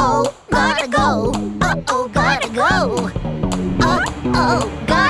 Uh-oh, gotta go. Uh-oh, gotta go. Uh-oh, gotta go.